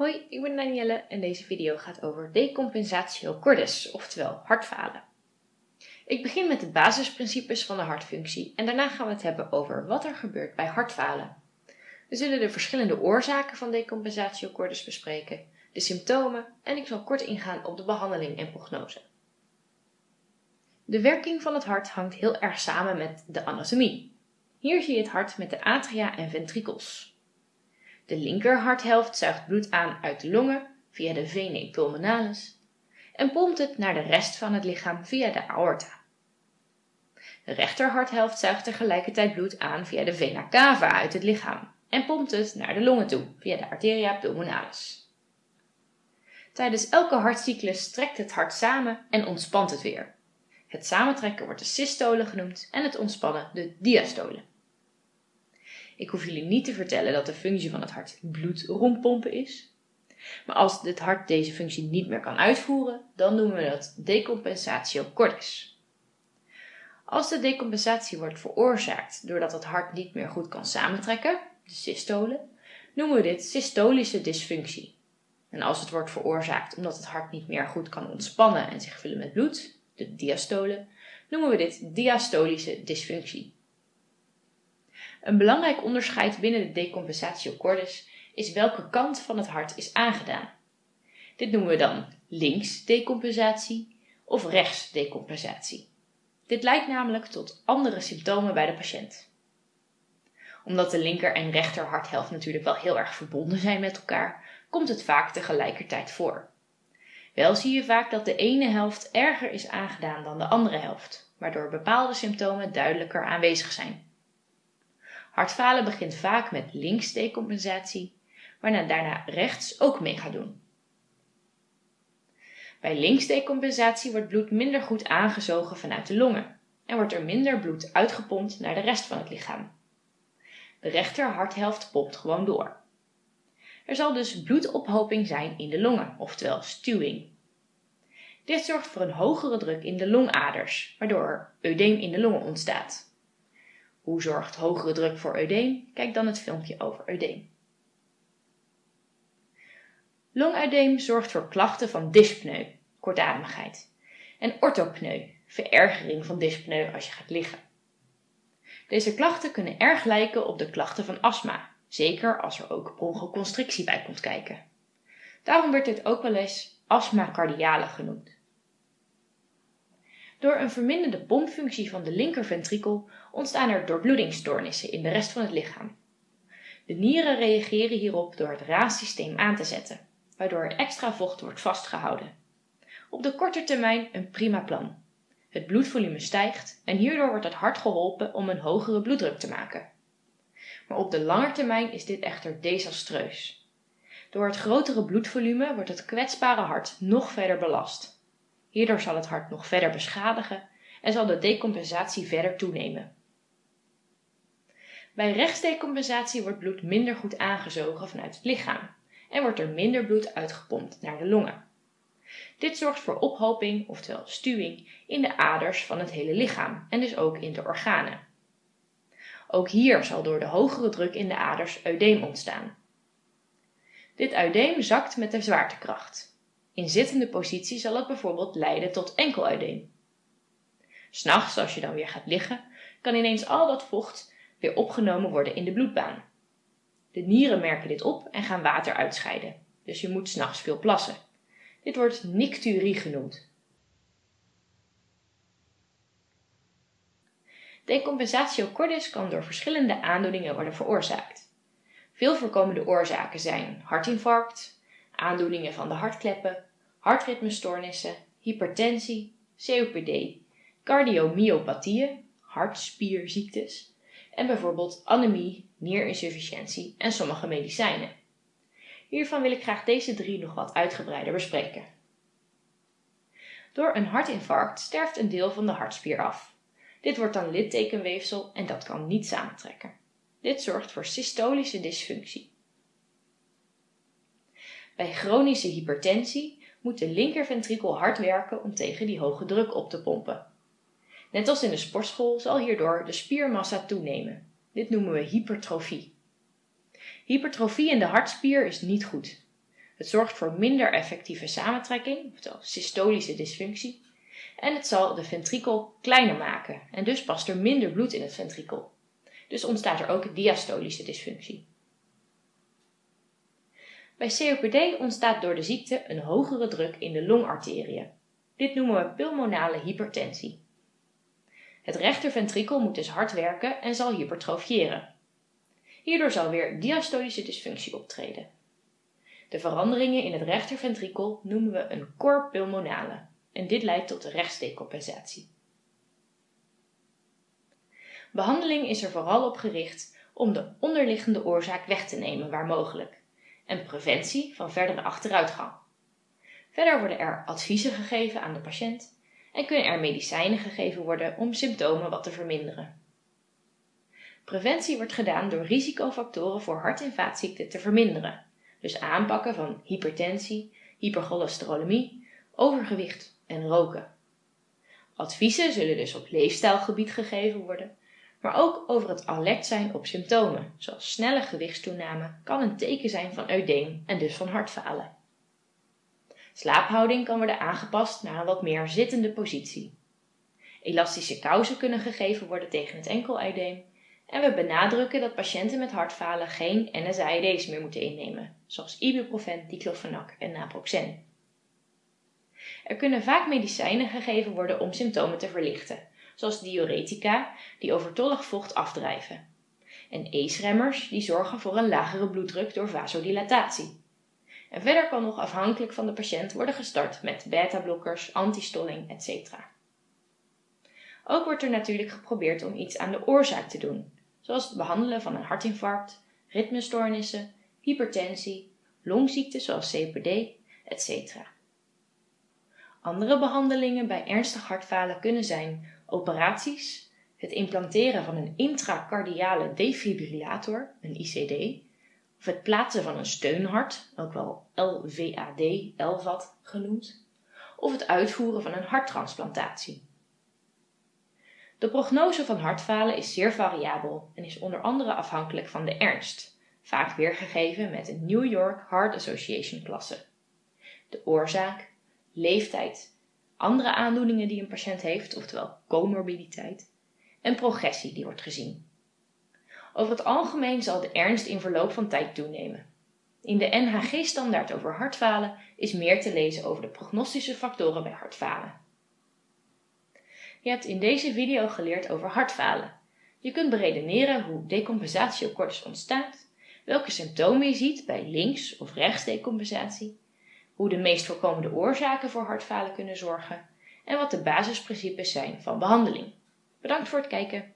Hoi, ik ben Danielle en deze video gaat over decompensatio cordis, oftewel hartfalen. Ik begin met de basisprincipes van de hartfunctie en daarna gaan we het hebben over wat er gebeurt bij hartfalen. We zullen de verschillende oorzaken van decompensatio cordis bespreken, de symptomen en ik zal kort ingaan op de behandeling en prognose. De werking van het hart hangt heel erg samen met de anatomie. Hier zie je het hart met de atria en ventrikels. De linkerharthelft zuigt bloed aan uit de longen via de venae pulmonalis en pompt het naar de rest van het lichaam via de aorta. De rechterharthelft zuigt tegelijkertijd bloed aan via de vena cava uit het lichaam en pompt het naar de longen toe via de arteria pulmonalis. Tijdens elke hartcyclus trekt het hart samen en ontspant het weer. Het samentrekken wordt de systole genoemd en het ontspannen de diastole. Ik hoef jullie niet te vertellen dat de functie van het hart bloed rondpompen is. Maar als het hart deze functie niet meer kan uitvoeren, dan noemen we dat decompensatio cordis. Als de decompensatie wordt veroorzaakt doordat het hart niet meer goed kan samentrekken, de systole, noemen we dit systolische dysfunctie. En als het wordt veroorzaakt omdat het hart niet meer goed kan ontspannen en zich vullen met bloed, de diastole, noemen we dit diastolische dysfunctie. Een belangrijk onderscheid binnen de decompensatio cordis is welke kant van het hart is aangedaan. Dit noemen we dan links decompensatie of rechts decompensatie. Dit leidt namelijk tot andere symptomen bij de patiënt. Omdat de linker en rechter harthelft natuurlijk wel heel erg verbonden zijn met elkaar, komt het vaak tegelijkertijd voor. Wel zie je vaak dat de ene helft erger is aangedaan dan de andere helft, waardoor bepaalde symptomen duidelijker aanwezig zijn. Hartfalen begint vaak met links decompensatie, waarna daarna rechts ook mee gaat doen. Bij links decompensatie wordt bloed minder goed aangezogen vanuit de longen en wordt er minder bloed uitgepompt naar de rest van het lichaam. De rechter harthelft pompt gewoon door. Er zal dus bloedophoping zijn in de longen, oftewel stuwing. Dit zorgt voor een hogere druk in de longaders, waardoor er eudeem in de longen ontstaat. Hoe zorgt hogere druk voor eudeem? Kijk dan het filmpje over eudeem. Longuideem zorgt voor klachten van dyspneu, kortademigheid, en orthopneu, verergering van dyspneu als je gaat liggen. Deze klachten kunnen erg lijken op de klachten van astma, zeker als er ook bronchoconstrictie bij komt kijken. Daarom werd dit ook wel eens astma cardiale genoemd. Door een verminderde pompfunctie van de linkerventrikel ontstaan er doorbloedingsstoornissen in de rest van het lichaam. De nieren reageren hierop door het raassysteem aan te zetten, waardoor er extra vocht wordt vastgehouden. Op de korte termijn een prima plan. Het bloedvolume stijgt en hierdoor wordt het hart geholpen om een hogere bloeddruk te maken. Maar op de lange termijn is dit echter desastreus. Door het grotere bloedvolume wordt het kwetsbare hart nog verder belast. Hierdoor zal het hart nog verder beschadigen en zal de decompensatie verder toenemen. Bij rechtsdecompensatie wordt bloed minder goed aangezogen vanuit het lichaam en wordt er minder bloed uitgepompt naar de longen. Dit zorgt voor ophoping, oftewel stuwing, in de aders van het hele lichaam en dus ook in de organen. Ook hier zal door de hogere druk in de aders eudeem ontstaan. Dit eudeem zakt met de zwaartekracht in zittende positie zal het bijvoorbeeld leiden tot enkeluideem. S'nachts, als je dan weer gaat liggen, kan ineens al dat vocht weer opgenomen worden in de bloedbaan. De nieren merken dit op en gaan water uitscheiden, dus je moet s'nachts veel plassen. Dit wordt nicturie genoemd. Decompensatio cordis kan door verschillende aandoeningen worden veroorzaakt. Veel voorkomende oorzaken zijn hartinfarct, aandoeningen van de hartkleppen, hartritmestoornissen, hypertensie, COPD, cardiomyopathieën, hartspierziektes en bijvoorbeeld anemie, nierinsufficiëntie en sommige medicijnen. Hiervan wil ik graag deze drie nog wat uitgebreider bespreken. Door een hartinfarct sterft een deel van de hartspier af. Dit wordt dan littekenweefsel en dat kan niet samentrekken. Dit zorgt voor systolische dysfunctie. Bij chronische hypertensie moet de linkerventrikel hard werken om tegen die hoge druk op te pompen. Net als in de sportschool zal hierdoor de spiermassa toenemen. Dit noemen we hypertrofie. Hypertrofie in de hartspier is niet goed. Het zorgt voor minder effectieve samentrekking, oftewel systolische dysfunctie. En het zal de ventrikel kleiner maken en dus past er minder bloed in het ventrikel. Dus ontstaat er ook diastolische dysfunctie. Bij COPD ontstaat door de ziekte een hogere druk in de longarteriën. Dit noemen we pulmonale hypertensie. Het rechterventrikel moet dus hard werken en zal hypertrofiëren. Hierdoor zal weer diastolische dysfunctie optreden. De veranderingen in het rechterventrikel noemen we een cor pulmonale en dit leidt tot rechtsdecompensatie. Behandeling is er vooral op gericht om de onderliggende oorzaak weg te nemen waar mogelijk en preventie van verdere achteruitgang. Verder worden er adviezen gegeven aan de patiënt en kunnen er medicijnen gegeven worden om symptomen wat te verminderen. Preventie wordt gedaan door risicofactoren voor hart- en vaatziekten te verminderen, dus aanpakken van hypertensie, hypercholesterolemie, overgewicht en roken. Adviezen zullen dus op leefstijlgebied gegeven worden, maar ook over het alert zijn op symptomen, zoals snelle gewichtstoename kan een teken zijn van eudeem en dus van hartfalen. Slaaphouding kan worden aangepast naar een wat meer zittende positie. Elastische kousen kunnen gegeven worden tegen het enkeleideem en we benadrukken dat patiënten met hartfalen geen NSAID's meer moeten innemen, zoals ibuprofen, diclofenac en naproxen. Er kunnen vaak medicijnen gegeven worden om symptomen te verlichten, zoals diuretica, die overtollig vocht afdrijven, en ACE-remmers, die zorgen voor een lagere bloeddruk door vasodilatatie. En verder kan nog afhankelijk van de patiënt worden gestart met beta-blokkers, antistolling, etc. Ook wordt er natuurlijk geprobeerd om iets aan de oorzaak te doen, zoals het behandelen van een hartinfarct, ritmestoornissen, hypertensie, longziekten zoals COPD, etc. Andere behandelingen bij ernstig hartfalen kunnen zijn operaties, het implanteren van een intracardiale defibrillator, een ICD, of het plaatsen van een steunhart, ook wel LVAD, LVAD genoemd, of het uitvoeren van een harttransplantatie. De prognose van hartfalen is zeer variabel en is onder andere afhankelijk van de ernst, vaak weergegeven met een New York Heart Association klasse. De oorzaak, leeftijd, andere aandoeningen die een patiënt heeft, oftewel comorbiditeit, en progressie die wordt gezien. Over het algemeen zal de ernst in verloop van tijd toenemen. In de NHG-standaard over hartfalen is meer te lezen over de prognostische factoren bij hartfalen. Je hebt in deze video geleerd over hartfalen. Je kunt beredeneren hoe decompensatie op ontstaat, welke symptomen je ziet bij links- of rechtsdecompensatie, hoe de meest voorkomende oorzaken voor hartfalen kunnen zorgen en wat de basisprincipes zijn van behandeling. Bedankt voor het kijken.